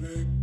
big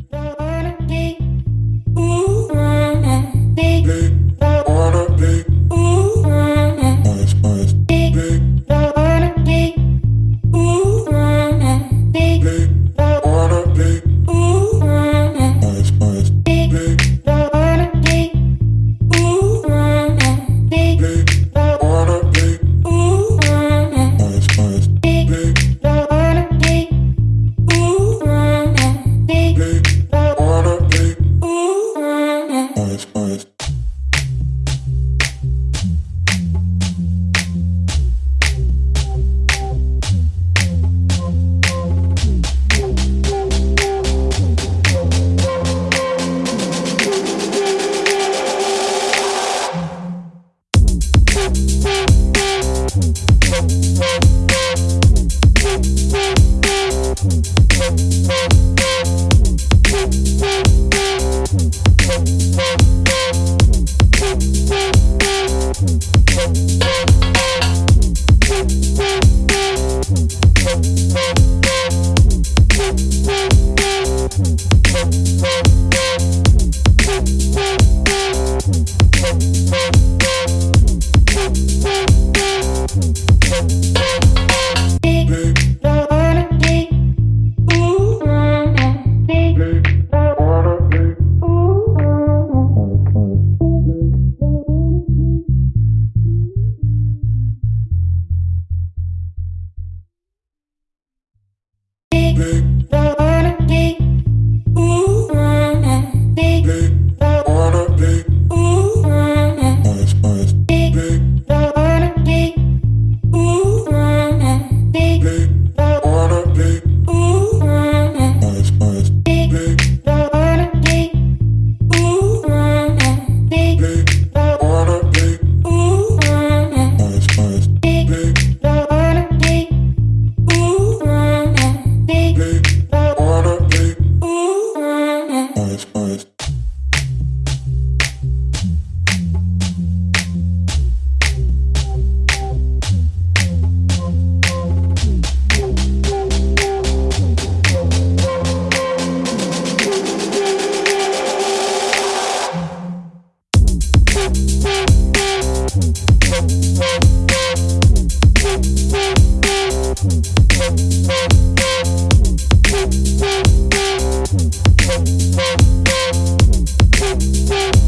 We'll be right back.